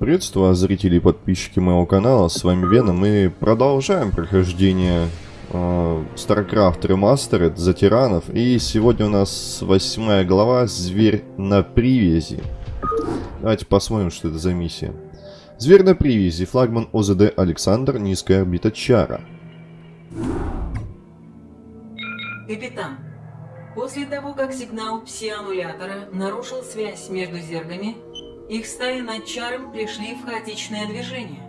Приветствую зрители и подписчики моего канала, с вами Вена. Мы продолжаем прохождение э, StarCraft Remastered за тиранов. И сегодня у нас восьмая глава «Зверь на привязи». Давайте посмотрим, что это за миссия. Зверь на привязи. Флагман ОЗД Александр. Низкая орбита Чара. Капитан, после того, как сигнал пси-аннулятора нарушил связь между зергами, их стаи над Чаром пришли в хаотичное движение,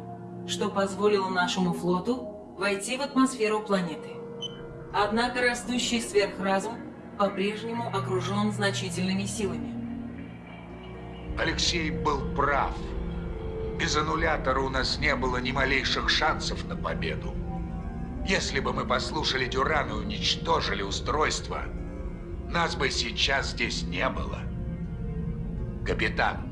что позволило нашему флоту войти в атмосферу планеты. Однако растущий сверхразум по-прежнему окружен значительными силами. Алексей был прав. Без аннулятора у нас не было ни малейших шансов на победу. Если бы мы послушали Дюрана и уничтожили устройство, нас бы сейчас здесь не было. Капитан,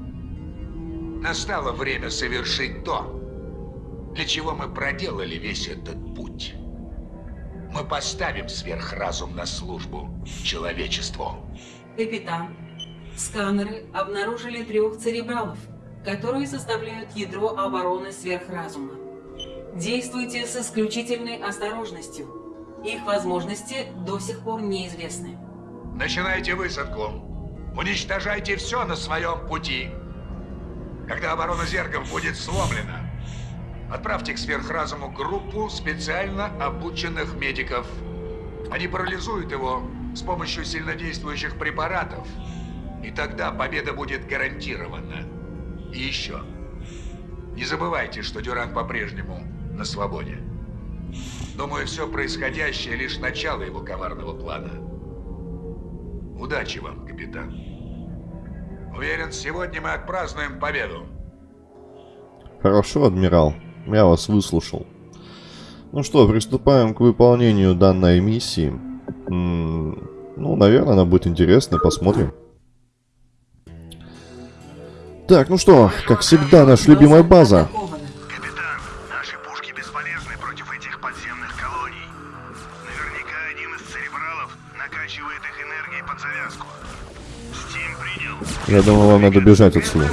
настало время совершить то, для чего мы проделали весь этот путь. Мы поставим сверхразум на службу человечеству. Капитан, сканеры обнаружили трех церебралов, которые составляют ядро обороны сверхразума. Действуйте с исключительной осторожностью. Их возможности до сих пор неизвестны. Начинайте высадку. Уничтожайте все на своем пути. Когда оборона зергов будет сломлена, отправьте к сверхразуму группу специально обученных медиков. Они парализуют его с помощью сильнодействующих препаратов. И тогда победа будет гарантирована. И еще. Не забывайте, что Дюран по-прежнему на свободе. Думаю, все происходящее лишь начало его коварного плана. Удачи вам, капитан. Уверен, сегодня мы отпразднуем победу. Хорошо, адмирал. Я вас выслушал. Ну что, приступаем к выполнению данной миссии. М -м ну, наверное, она будет интересна. Посмотрим. Так, ну что, как всегда, наша любимая база. Я думаю, вам надо бежать отсюда.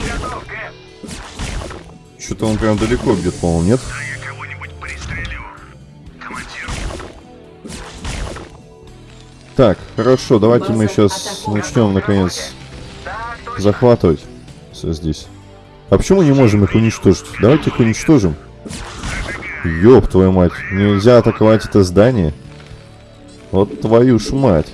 Что-то он прям далеко бьет, по-моему, нет? Так, хорошо, давайте мы сейчас начнем, наконец, захватывать все здесь. А почему мы не можем их уничтожить? Давайте их уничтожим. Ёб твою мать, нельзя атаковать это здание? Вот твою ж мать.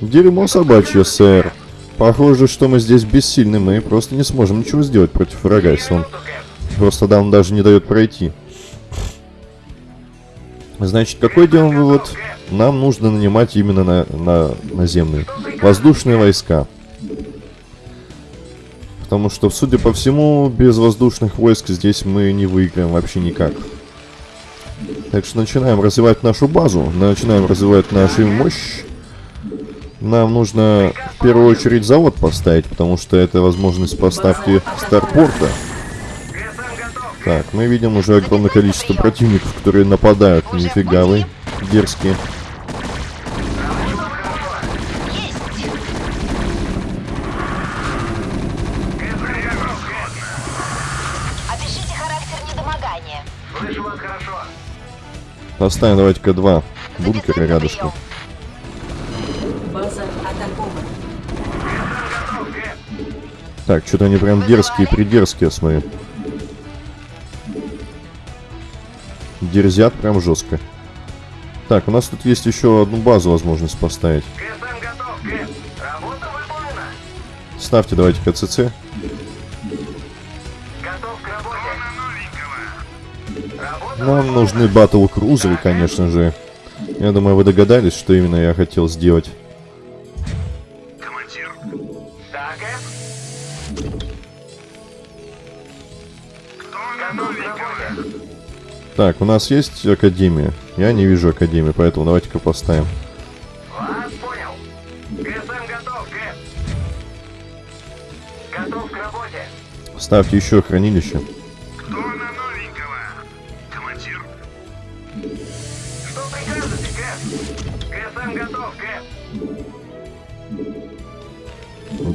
Дерьмо собачье, сэр. Похоже, что мы здесь бессильны, мы просто не сможем ничего сделать против врага, если он просто да, он даже не дает пройти. Значит, какой делаем вывод? Нам нужно нанимать именно на, на наземные. Воздушные войска. Потому что, судя по всему, без воздушных войск здесь мы не выиграем вообще никак. Так что начинаем развивать нашу базу, начинаем развивать нашу мощь. Нам нужно в первую очередь завод поставить, потому что это возможность поставки старпорта. Так, мы видим уже огромное количество противников, которые нападают. Нифига вы, дерзкие. Опишите характер недомогания. Слышу вас хорошо. Поставим давайте-ка два бункера рядышком. Так, что-то они прям дерзкие, придерзкие, я смотрю. Дерзят прям жестко. Так, у нас тут есть еще одну базу возможность поставить. Ставьте давайте КЦЦ. Нам нужны батл крузеры, конечно же. Я думаю, вы догадались, что именно я хотел сделать. Так, у нас есть Академия. Я не вижу Академии, поэтому давайте-ка поставим. Вас понял. КСМ готов, Кэп. Готов к работе. Ставьте еще хранилище. Кто на новенького? Командир. Что прикажете, Кэп? КСМ готов, Кэп.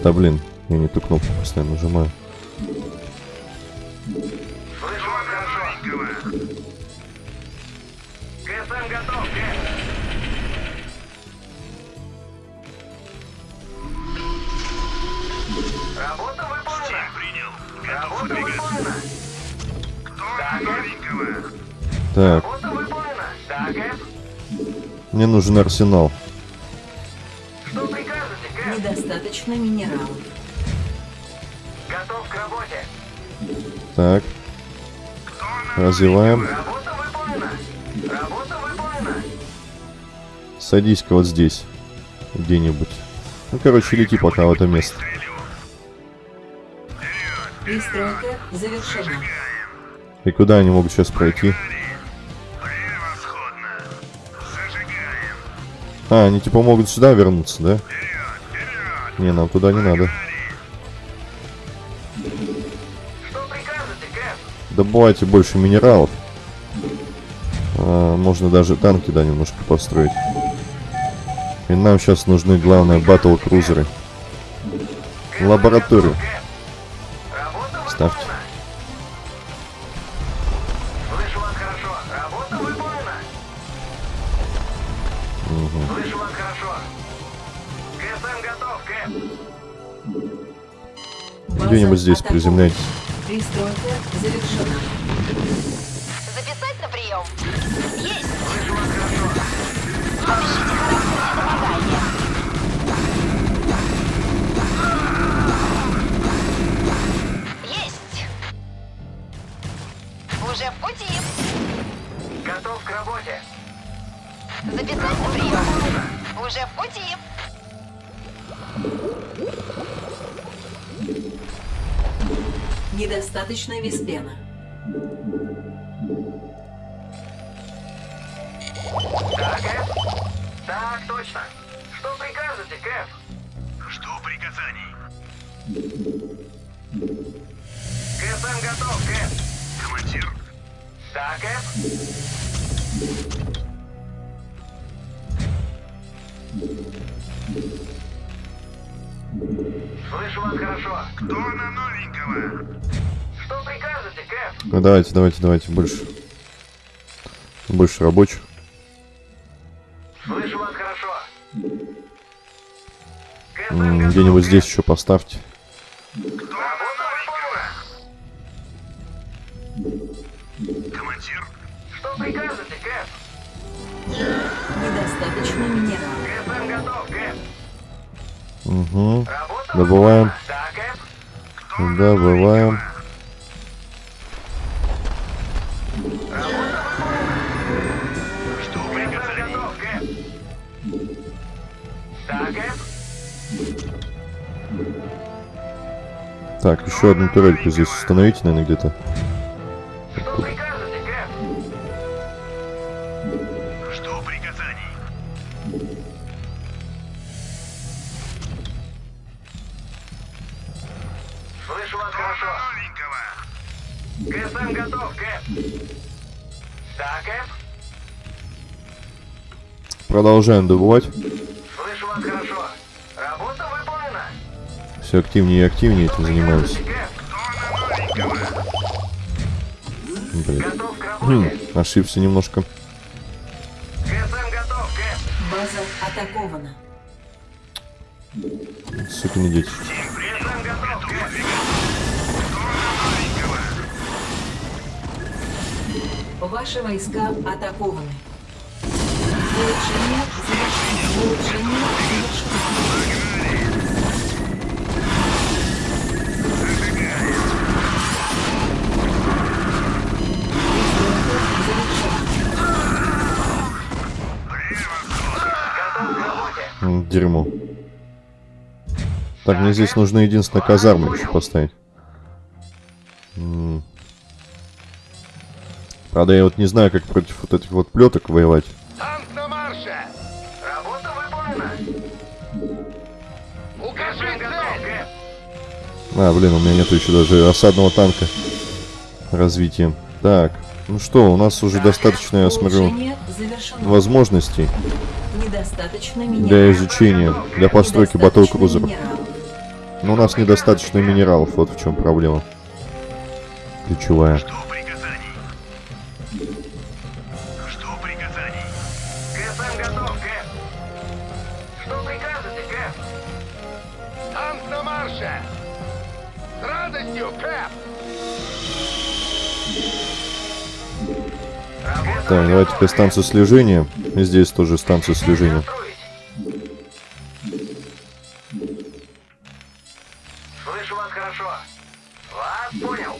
Да блин, я не ту кнопку постоянно нажимаю. Хорошо. КСМ готов, Кэп. Работа выполнена. принял. Работа выполнена. Кто на новенького? Так, Работа выполнена. Да, Кэп. мне нужен арсенал. Что прикажете, Кэп? Недостаточно минералов. Готов к работе. Так, развиваем. Садись-ка вот здесь. Где-нибудь. Ну, короче, лети пока в это место. Пристройка завершена. И куда они могут сейчас пройти? А, они типа могут сюда вернуться, да? Не, нам туда не надо. Добывайте больше минералов. А, можно даже танки, да, немножко построить. И нам сейчас нужны, главное, батл крузеры. Лабораторию. Ставьте. выполнена. Слышу вас хорошо. Уже в пути. Недостаточно виспена. Да, Кэп? Так, точно. Что прикажете, Кэп? Жду приказаний. КСМ готов, Кэп. Командир. Да, Кэп? Слышу вас хорошо. Кто на новенького? Что прикажете, Кэп? Ну, давайте, давайте, давайте, больше. Больше рабочих. Слышу вас хорошо. Где-нибудь здесь еще поставьте. Работа выполнена. Командир. Что прикажете, Кэп? Недостаточно минералов. Угу. Добываем. Добываем. Так, еще одну турельку здесь установите, наверное, где-то. КСМ готов, Кэп. Да, Кэп. Продолжаем добывать. Слышу вас хорошо. Работа выполнена. Все активнее и активнее этим занимаемся. Блин. Готов к Хм, работе. ошибся немножко. КСМ готов, Кэп. База атакована. Сукины дети. Ваши войска атакованы. Улучшение Дерьмо. Так, мне здесь нужно единственное казарму еще поставить. Правда, я вот не знаю, как против вот этих вот плеток воевать. Танк на марше! Работа выполнена! Укажи цель! А, блин, у меня нету еще даже осадного танка развития. Так, ну что, у нас уже достаточно, я смотрю, возможностей Недостаточно для изучения, для постройки батл Недостаточно крузеров. минералов. Но у нас недостаточно минералов, вот в чем проблема. ключевая. Жду Так, давайте теперь станцию слежения. И здесь тоже станцию слежения. Слышу вас хорошо. Вас понял.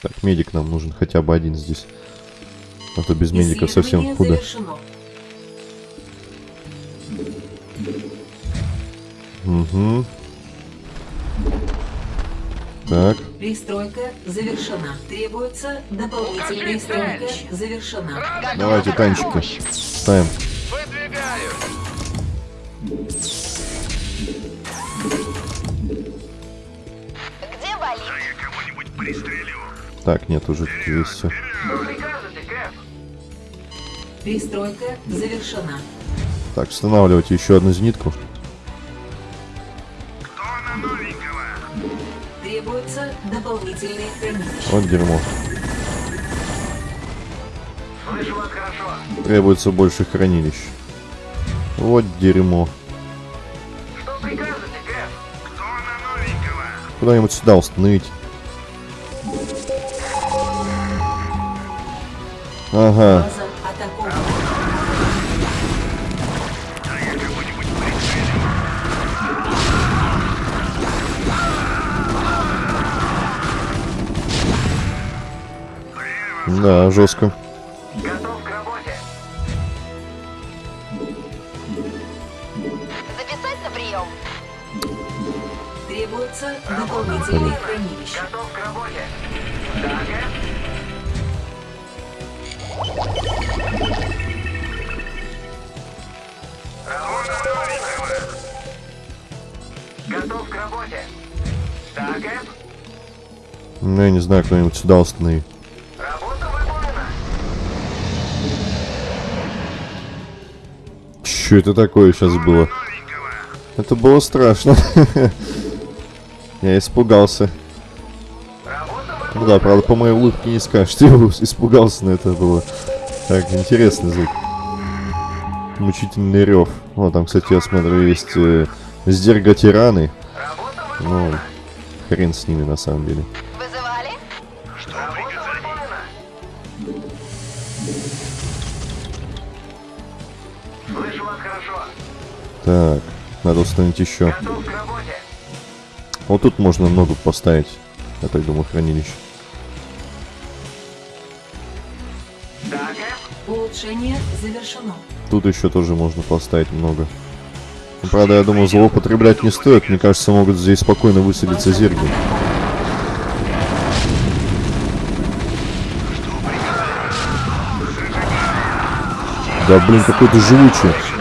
Так, медик нам нужен хотя бы один здесь. А то без медика совсем худо. завершено. Угу. Так, Пристройка завершена. Требуется дополнительная стройка завершена. давайте танчики ставим. Выдвигаю! Где болит? Да я кого-нибудь пристрелю. Так, нет, уже все. Пристройка завершена. Так, устанавливайте еще одну зенитку. Требуется дополнительные хранилища. Вот дерьмо. Слышу вас хорошо. Требуется больше хранилищ. Вот дерьмо. Что прикажете, Кэп? Кто на новенького? Куда-нибудь сюда установить. Ага, База да, жестко. Готов к работе. Записать на прием. Требуется дополнительные хранилища. Готов к работе. Новенького. Готов к работе. Кэп? Ну, я не знаю, кто-нибудь сюда установи. Че это такое сейчас было? Это было страшно. Я испугался. Ну да, правда, по моей улыбке не скажешь, что я испугался, но это было так интересный звук. Мучительный рев. Вот там, кстати, я смотрю, есть э, сдерга-тираны. Ну, хрен с ними на самом деле. Так, надо установить еще. Вот тут можно много поставить. Я так думаю, хранилище. Улучшение завершено. Тут еще тоже можно поставить много. Ну, правда, я думаю, злоупотреблять не стоит. Мне кажется, могут здесь спокойно высадиться зерги. Да, блин, какой-то живучий.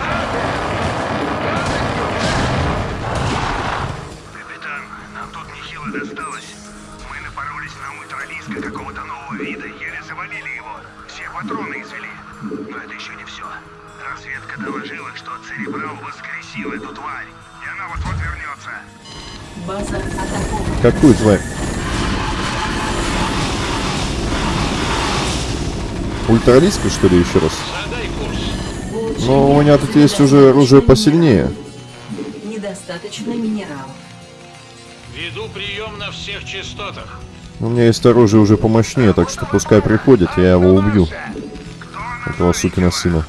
Какую тварь? Ультралиска, что ли, еще раз? Но у меня тут есть уже оружие посильнее. Недостаточно минералов. Веду прием на всех частотах. У меня есть оружие уже помощнее, так что пускай приходит, я его убью. Этого сукина сына.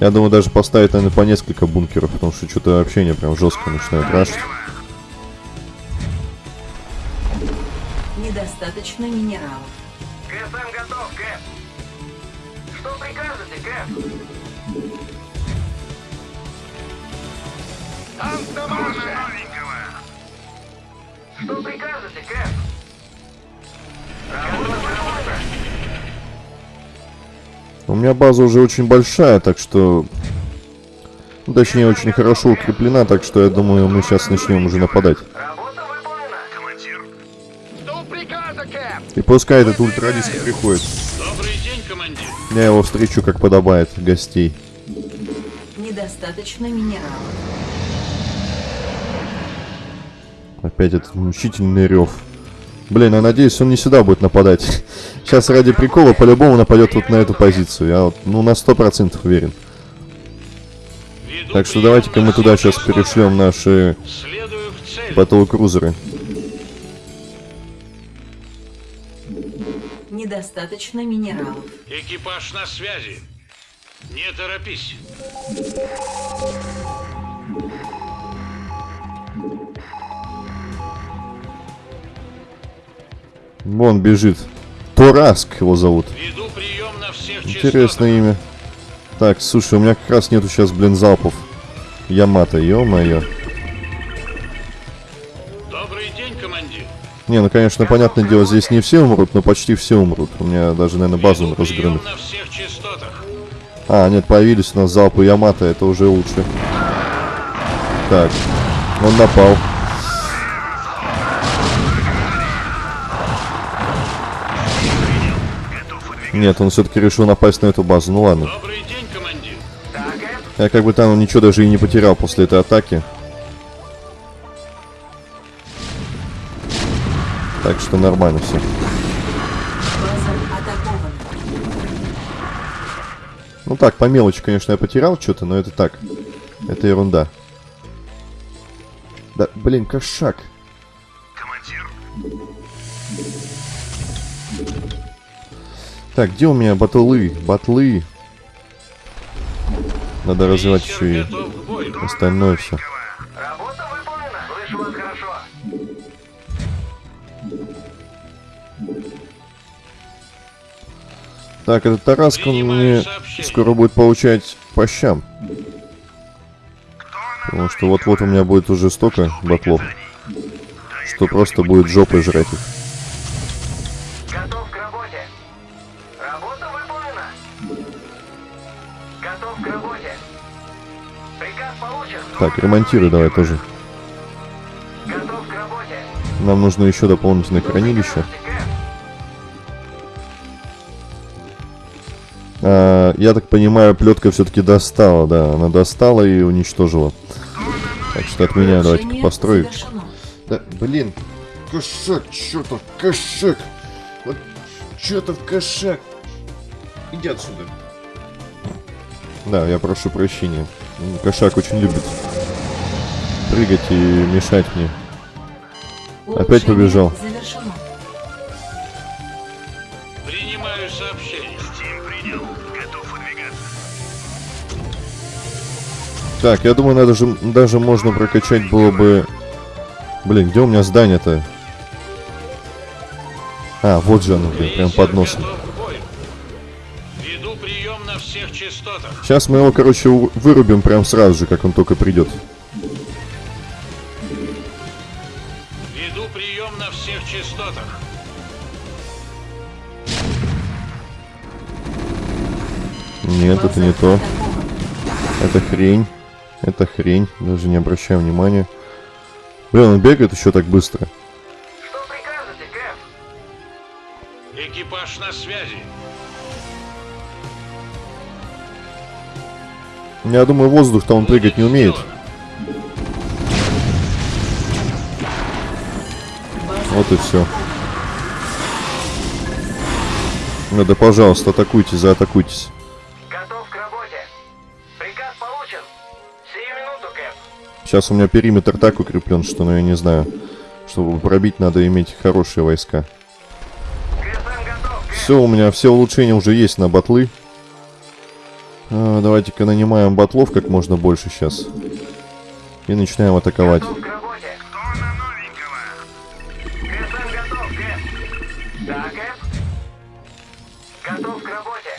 Я думаю, даже поставить, наверное, по несколько бункеров, потому что что-то вообще не прям жестко начинает рашить. Недостаточно минералов. КСМ готов, Кэп. Что прикажете, Кэп? На марше! новенького? Что прикажете, Кэп? Работа У меня база уже очень большая, так что... Ну, точнее, очень хорошо укреплена, так что я думаю, мы сейчас начнем уже нападать. И пускай этот ультралиск приходит. Добрый день, командир. Я его встречу, как подобает, гостей. Недостаточно минералов. Опять этот мучительный рев. Блин, я надеюсь, он не сюда будет нападать. Сейчас ради прикола по-любому нападет вот на эту позицию. Я вот, ну, на сто процентов уверен. Веду Так что давайте-ка мы туда сейчас перешлем наши батл-крузеры. Недостаточно минералов. Экипаж на связи. Не торопись. Вон бежит. Тораск его зовут. Веду прием на всех Интересное имя. Так, слушай, у меня как раз нету сейчас, блин, залпов. Ямато, ё-моё. Добрый день, командир. Не, ну, конечно, понятное дело, здесь не все умрут, но почти все умрут. У меня даже, наверное, базу частотах. А, нет, появились у нас залпы Ямато, это уже лучше. Так, он напал. Нет, он все-таки решил напасть на эту базу. Ну ладно. Добрый день, командир. Я как бы там ничего даже и не потерял после этой атаки. Так что нормально все. Ну так, по мелочи, конечно, я потерял что-то, но это так. Это ерунда. Да, блин, кошак. Командир, Так, где у меня батлы? Батлы. Надо развивать еще и остальное все. работа выполнена. Слышу вас хорошо. Так, этот Тараск, он Принимаю мне сообщение. скоро будет получать по щам. Потому что вот-вот у меня будет уже столько батлов, что просто будет жопой жрать их. Так, ремонтируй давай тоже. Готов к работе. Нам нужно еще дополнительное хранилище. А, я так понимаю, плетка все-таки достала, да. Она достала и уничтожила. Так что от меня давайте Улучшение построить. завершено. Да, блин, кошак, что-то, кошак. Вот что-то в кошак. Иди отсюда. Да, я прошу прощения. Кошак очень любит прыгать и мешать мне. Опять побежал. Завершено. Принимаю сообщение. Тим принял. Готов выдвигаться. Так, я думаю, надо же, даже можно прокачать было бы... Блин, где у меня здание-то? А, вот же оно, блин, прям под носом. готов Сейчас мы его, короче, вырубим прям сразу же, как он только придет. Веду прием на всех частотах. Нет, это не то. Это хрень. Это хрень. Даже не обращаю внимания. Блин, он бегает еще так быстро. Что прикажете, Кэп? Экипаж на связи. Я думаю, воздух-то он прыгать не умеет. Вот и все. Ну да, пожалуйста, атакуйте, заатакуйтесь. Готов к работе. Приказ получен. Сию минуту, Кэп. Сейчас у меня периметр так укреплен, что, ну, я не знаю. Чтобы пробить, надо иметь хорошие войска. Готов. Все, у меня все улучшения уже есть на батлы. А, Давайте-ка нанимаем батлов как можно больше сейчас. И начинаем атаковать. Готов к работе. Кто на новенького? КСМ готов, Кэп. Да, Кэп. Готов к работе.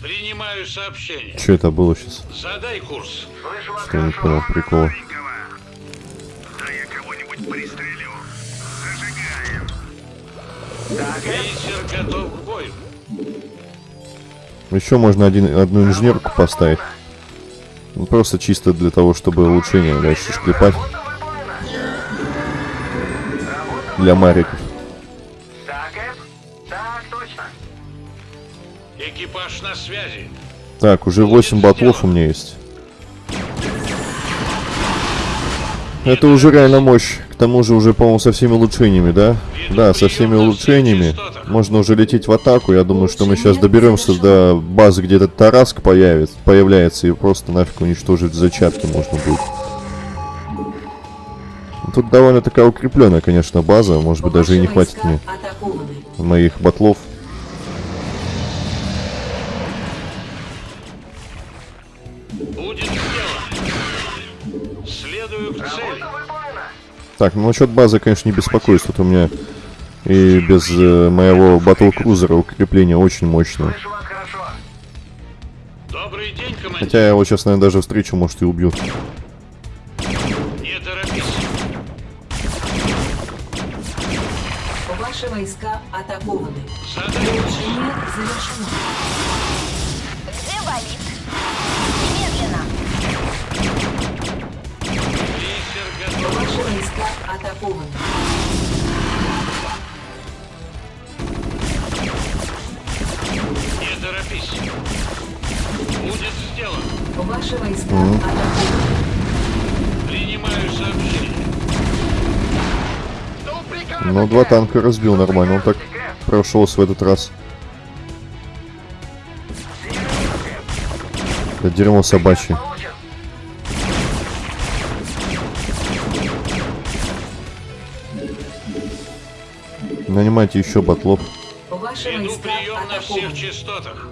Принимаю сообщение. Что это было сейчас? Задай курс. Слышу Что не понял. Новенького. Да я кого-нибудь пристрелю. Зажигаем. Да, Кэп. Крейсер готов. Еще можно один, одну инженерку поставить. Ну, просто чисто для того, чтобы улучшение дальше шклепать. Для Мариков. Так, Так, уже 8 батлов у меня есть. Это уже реально мощь. К тому же уже, по-моему, со всеми улучшениями, да? Да, со всеми улучшениями. Можно уже лететь в атаку. Я думаю, что мы сейчас доберемся до базы, где этот Тараск появится, появляется, и просто нафиг уничтожить зачатки можно будет. Тут довольно такая укрепленная, конечно, база. Может быть, даже и не хватит мне моих батлов. Так, ну насчет базы, конечно, не беспокоюсь. Тут у меня и без э, моего батл-крузера укрепление очень мощное. Добрый день, командир. Хотя я его сейчас, наверное, даже встречу, может, и убью. Не торопись. Ваши войска атакованы. Завершено. Атакованы. Не торопись. Будет сделано. Ваши войска атакованы. Принимаю сообщение. Ну, два танка разбил нормально. Он так прошелся в этот раз. Это дерьмо собачье. Нанимайте еще батлов. Ваши Веду войска прием на всех частотах.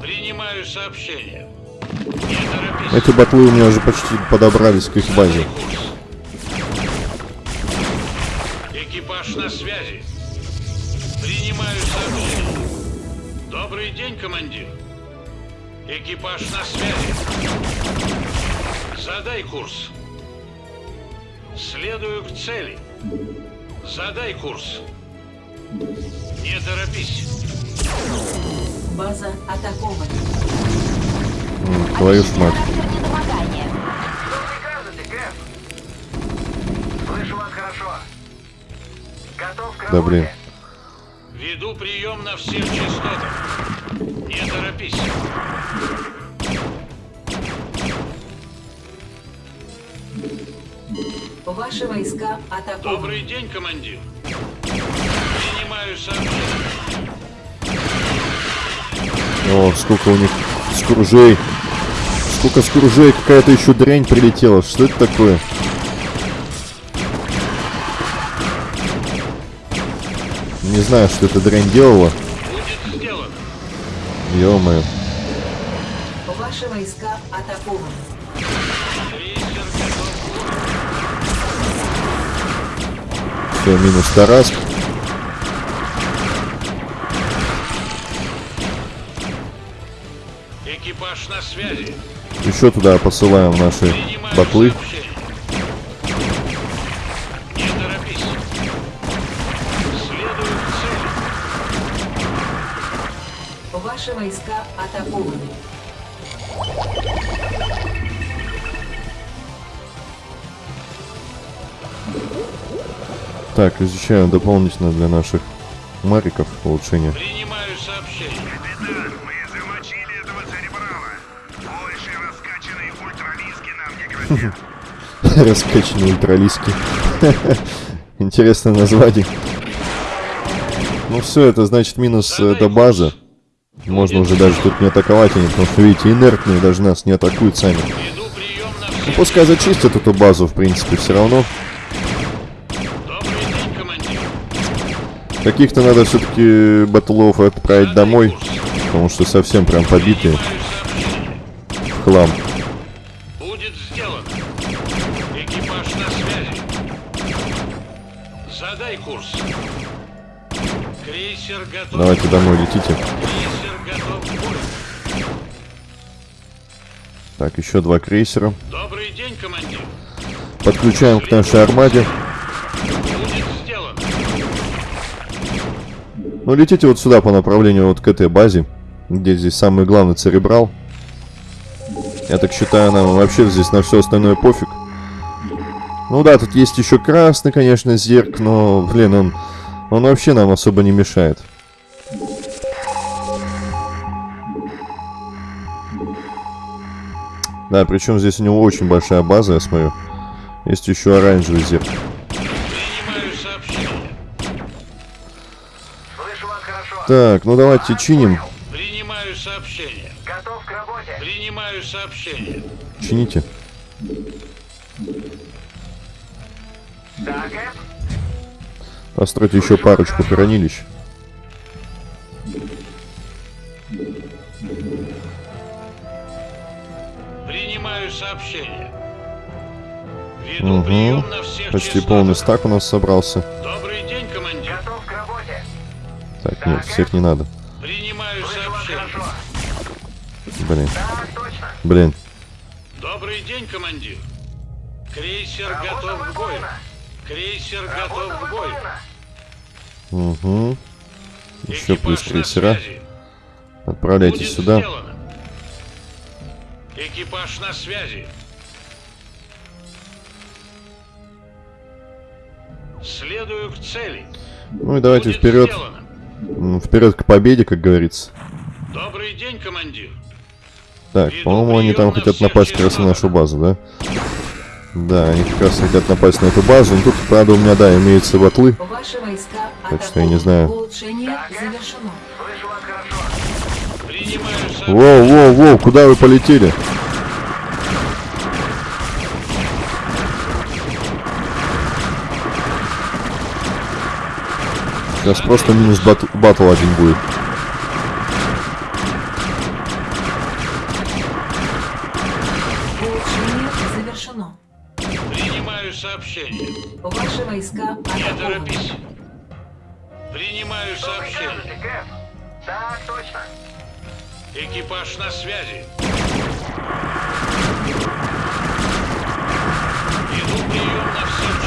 Принимаю сообщение. Не торопись. Эти батлы у меня уже почти подобрались к их базе. Экипаж на связи. Принимаю сообщение. Добрый день, командир. Экипаж на связи. Задай курс. Следую к цели. Задай курс. Не торопись. База атакована. М, Твою ж мать. Да блин. Веду прием на всех частотах. Не торопись. Ваши войска атакованы. Добрый день, командир. Принимаю сообщение. О, сколько у них скружей. Сколько скружей. Какая-то еще дрянь прилетела. Что это такое? Не знаю, что эта дрянь делала. Будет сделано. Ё-моё. Ваши войска атакованы. Крейсер готов. Все, минус Тараск. Экипаж на связи. Еще туда посылаем наши Принимаю батлы. сообщение. Не торопись. Следую к цели. Ваши войска атакованы. Так, изучаем дополнительно для наших мариков улучшения. Принимаю сообщение. Капитан, мы замочили этого церебрала. Больше раскачанные ультралиски нам не грозят. Раскачанные ультралиски. Интересное название. Ну все, это значит минус э, до базы. Можно уже даже тут не атаковать они, потому что, видите, инертные даже нас не атакуют сами. Ну, пускай зачистят эту базу, в принципе, все равно. Добрый день, командир. Каких-то надо все-таки батлов отправить домой, потому что совсем прям побитые хлам. Будет сделано. Экипаж на связи. Задай курс. Крейсер готов. Давайте домой летите. Крейсер готов. Так, еще два крейсера. Добрый день, командир. Подключаем к нашей армаде. Ну летите вот сюда по направлению вот к этой базе, где здесь самый главный церебрал. Я так считаю, нам вообще здесь на все остальное пофиг. Ну да, тут есть еще красный, конечно, зерк, но, блин, он, он вообще нам особо не мешает. Да, причем здесь у него очень большая база, я смотрю. Есть еще оранжевый зеркало. Так, ну давайте чиним. Принимаю сообщение. Готов к работе. Принимаю сообщение. Чините. Да, Кэп? Постройте еще парочку хранилищ. Принимаю сообщение. Веду Угу. прием на всех Почти частотах. полный стак у нас собрался. Добрый Так, нет, всех не надо. Принимаю сообщение. Блин, блин. Добрый день, командир. Крейсер Работа готов к бою. Крейсер Работа готов к бою. Угу. Еще плюс Экипаж крейсера. Отправляйтесь Будет сюда. сделано. Экипаж на связи. Следую к цели. Ну и давайте Будет вперед. сделано. М, Вперед к победе, как говорится. Добрый день, командир. Так, по-моему, они там на хотят напасть как раз на нашу базу, да? Да, они как раз хотят напасть на эту базу. Ну, тут, правда, у меня, да, имеются батлы. Так что я не знаю. Воу, воу, воу, куда вы полетели? Сейчас просто минус бат- батл один будет. Завершено. Принимаю сообщение. Ваши войска Не торопись. Принимаю сообщение. Так, точно. Экипаж на связи. Иду прием на всех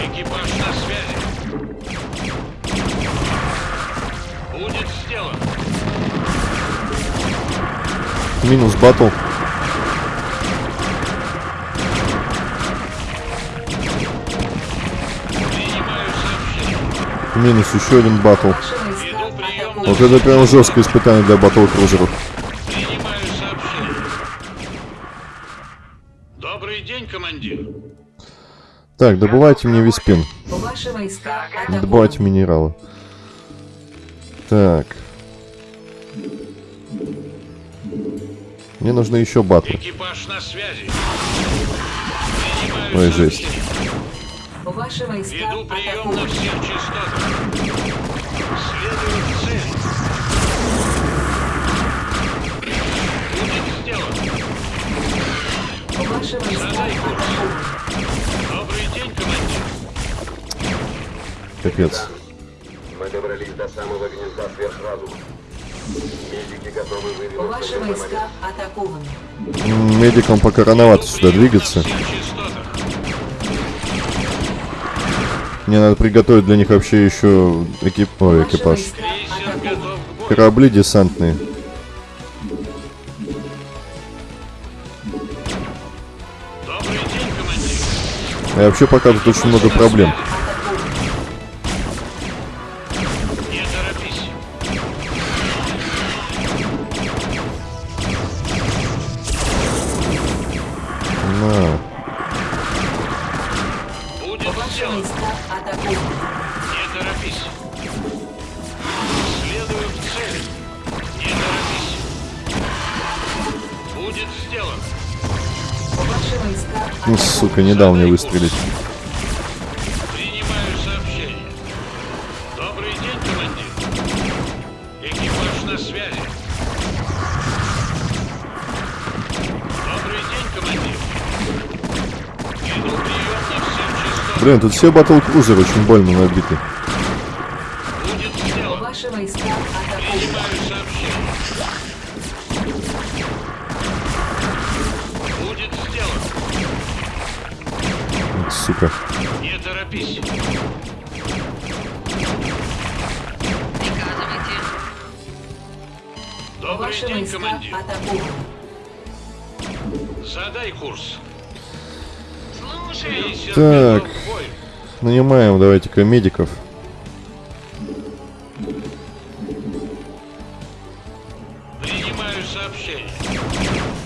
Экипаж на связи. Будет сделано. Минус батл. Минус еще один батл. Вот это прям жесткое испытание для батл крузеров. Так, добывайте мне виспин. Добывайте минералы. Так. Мне нужны еще батлы. Экипаж на связи. Принимаю Ой, жесть. Ваши войска Веду прием на атакованы. всех частотах. Следую к цели. Будет сделано. Ваши войска Задай Капец. Мы добрались до самого гнезда сверхразума. Медики готовы выдвинуться Ваши войска атакованы. Медикам пока рановато сюда двигаться. Мне надо приготовить для них вообще еще экип... Ой, экипаж. Корабли десантные. Добрый день, командир. А вообще пока тут очень много проблем. Ну, сука, не дал мне выстрелить. Блин, тут все батл крузеры очень больно набиты. Давайте-ка медиков. Принимаю сообщение.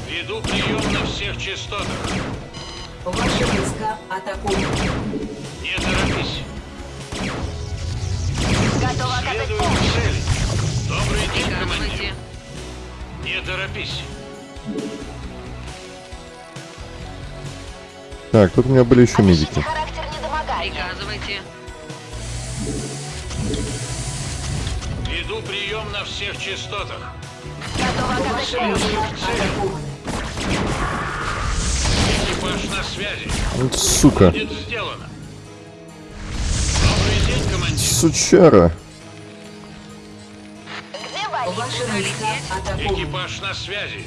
Веду прием на всех частотах. Ваши войска атакуют. Не торопись. Готова оказать Следую к цели. Добрый день, командир. Не торопись. Так, тут у меня были еще медики. Приказывайте. Всех частотах. Готова войска атакуют. Экипаж на связи. Вот сука. Будет сделано. Добрый день, командир. Сучара. Экипаж на связи.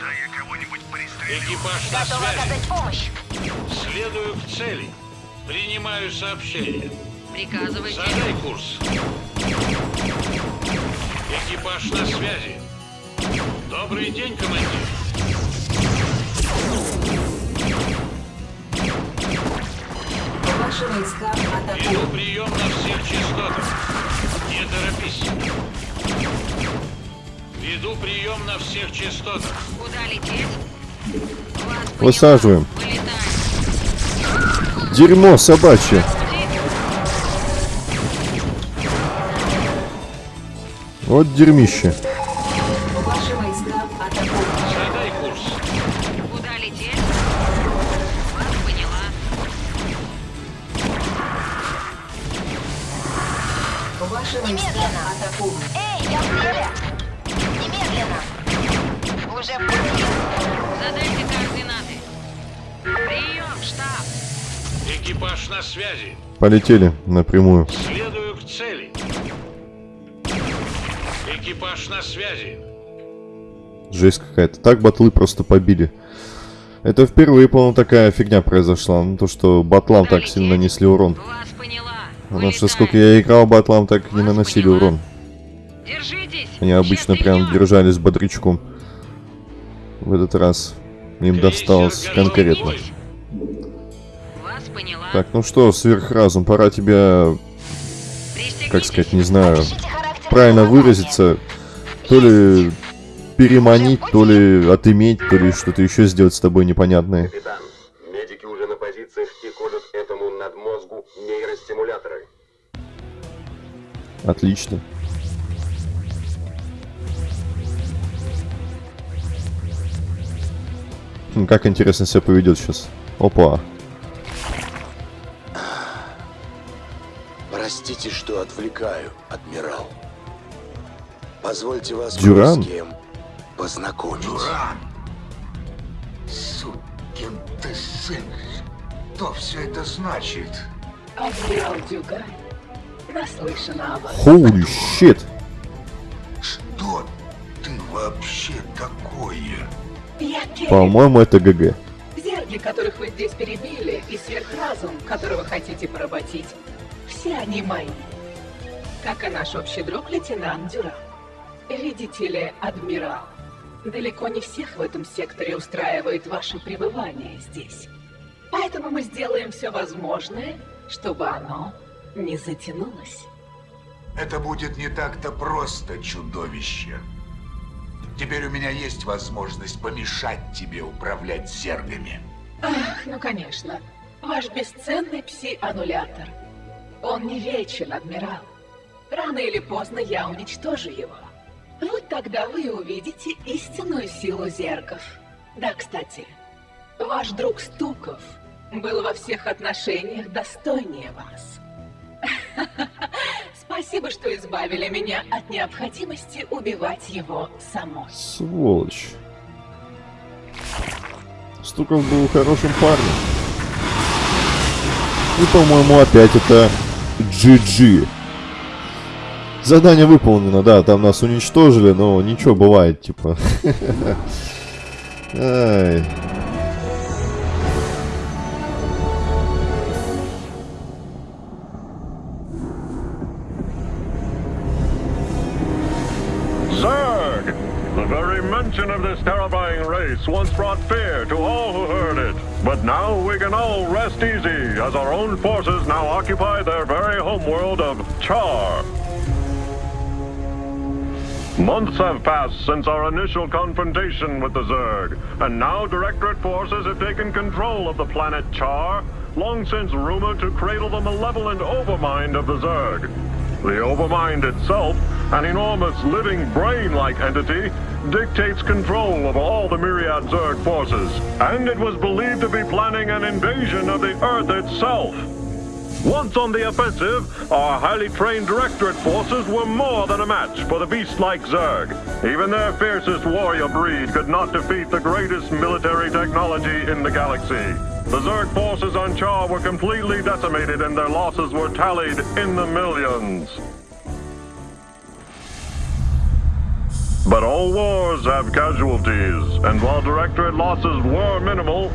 Да я кого-нибудь пристрелю. Экипаж на Готова связи. оказать помощь. Следую к цели. Принимаю сообщение. Приказывайте. Задай курс. Экипаж на связи. Добрый день, командир. Ваши войска Веду атакуют. прием на всех частотах. Не торопись. Веду прием на всех частотах. Куда лететь? Высаживаем. Дерьмо собачье. Вот дерьмище. Ваши войска атакуют. Задай курс. Куда лететь? Вас поняла. Ваши Немедленно. атакуют. Эй, я в деле. Немедленно. Уже в пути. Задайте координаты. Прием, штаб. Экипаж на связи. Полетели напрямую. Какая-то. Так батлы просто побили. Это впервые, по-моему, такая фигня произошла. Ну, то, что батлам так сильно нанесли урон. Потому что сколько я играл, батлам так не наносили урон. Они обычно прям держались бодрячком. В этот раз им досталось конкретно. Так, ну что, сверхразум, пора тебя, Пристегнитесь. как сказать, не знаю, правильно выразиться. То ли переманить, то ли отыметь, то ли что-то еще сделать с тобой непонятное. Капитан, медики уже на позициях и колют этому надмозгу нейростимуляторы. Отлично. Хм, Как интересно себя поведет сейчас. Опа. Простите, что отвлекаю, адмирал. Позвольте вас Дюран? с кем познакомить. Дуран! Сукин ты сын! Что все это значит? Адмирал Дюгай, наслышана о вас. Holy shit. Что ты вообще такое? По-моему, это ГГ. зерги, которых вы здесь перебили, и сверхразум, которого хотите поработить, все они мои. Как и наш общий друг лейтенант Дюран. Видите ли, адмирал, далеко не всех в этом секторе устраивает ваше пребывание здесь. Поэтому мы сделаем все возможное, чтобы оно не затянулось. Это будет не так-то просто, чудовище. Теперь у меня есть возможность помешать тебе управлять зергами. Ах, ну конечно. Ваш бесценный пси-аннулятор. Он не вечен, адмирал. Рано или поздно я уничтожу его. Вот тогда вы увидите истинную силу зергов. Да, кстати, ваш друг Стуков был во всех отношениях достойнее вас. Спасибо, что избавили меня от необходимости убивать его самой. Сволочь. Стуков был хорошим парнем. И, по-моему, опять это GG. Задание выполнено, да, там нас уничтожили, но ничего, бывает, типа. Ай. Mention of this terrifying race once brought fear to all who heard it. But now we can all rest easy as our own forces now occupy their very homeworld of Char. Months have passed since our initial confrontation with the Zerg, and now Directorate forces have taken control of the planet Char, long since rumored to cradle the malevolent overmind of the Zerg. The overmind itself, an enormous living brain-like entity, dictates control of all the myriad Zerg forces, and it was believed to be planning an invasion of the Earth itself. Once on the offensive, our highly trained Directorate forces were more than a match for the beast-like Zerg. Even their fiercest warrior breed could not defeat the greatest military technology in the galaxy. The Zerg forces on Char were completely decimated and their losses were tallied in the millions. But all wars have casualties, and while Directorate losses were minimal,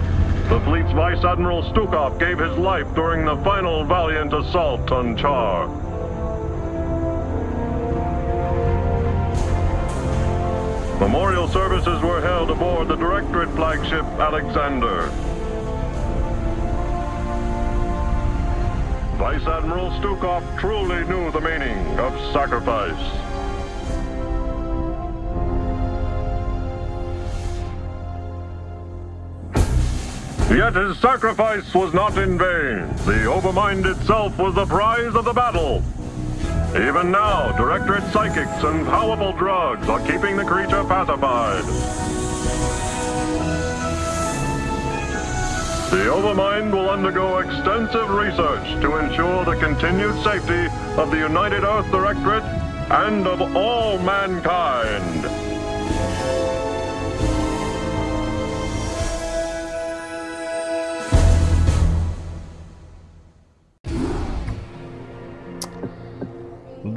the fleet's Vice Admiral Stukov gave his life during the final valiant assault on Char. Memorial services were held aboard the Directorate flagship Alexander. Vice Admiral Stukov truly knew the meaning of sacrifice. Yet his sacrifice was not in vain. The Overmind itself was the prize of the battle. Even now, Directorate psychics and powerful drugs are keeping the creature pacified. The Overmind will undergo extensive research to ensure the continued safety of the United Earth Directorate and of all mankind.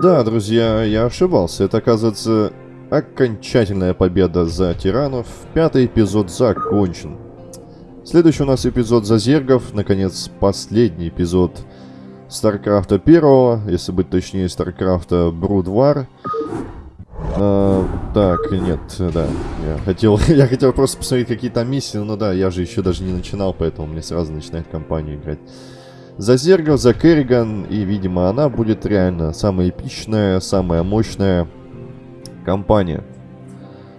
Да, друзья, я ошибался. Это, оказывается, окончательная победа за тиранов. Пятый эпизод закончен. Следующий у нас эпизод за зергов. Наконец, последний эпизод Старкрафта первого, если быть точнее, Старкрафта Брудвар. А, так, нет, да, я хотел, я хотел просто посмотреть какие там миссии, но да, я же еще даже не начинал, поэтому мне сразу начинает компанию играть. За Зергов, за Керриган, и, видимо, она будет реально самая эпичная, самая мощная компания.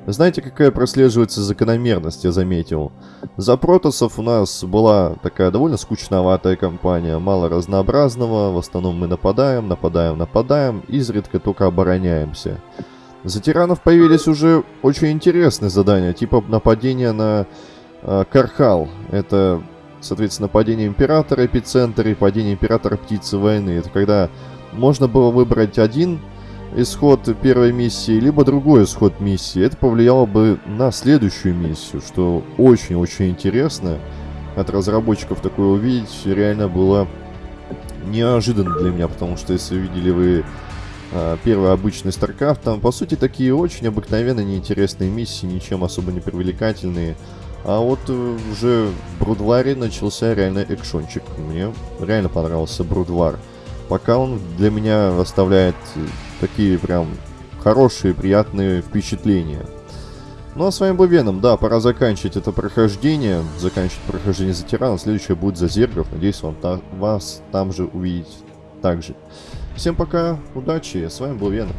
Знаете, какая прослеживается закономерность, я заметил? За Протосов у нас была такая довольно скучноватая компания, мало разнообразного, в основном мы нападаем, нападаем, нападаем, изредка только обороняемся. За Тиранов появились уже очень интересные задания, типа нападения на э, Кархал. Это соответственно, падение Императора, эпицентр и падение Императора Птицы Войны. Это когда можно было выбрать один исход первой миссии, либо другой исход миссии. Это повлияло бы на следующую миссию, что очень-очень интересно. От разработчиков такое увидеть реально было неожиданно для меня, потому что если видели вы э, первый обычный StarCraft, там по сути такие очень обыкновенные, неинтересные миссии, ничем особо не привлекательные. А вот э, уже в Брудваре начался реально экшончик. Мне реально понравился Брудвар. Пока он для меня оставляет э, такие прям хорошие, приятные впечатления. Ну а с вами был Веном. Да, пора заканчивать это прохождение. Заканчивать прохождение за тирана. Следующее будет за зергов. Надеюсь, вам та вас там же увидеть также. Всем пока, удачи. С вами был Веном.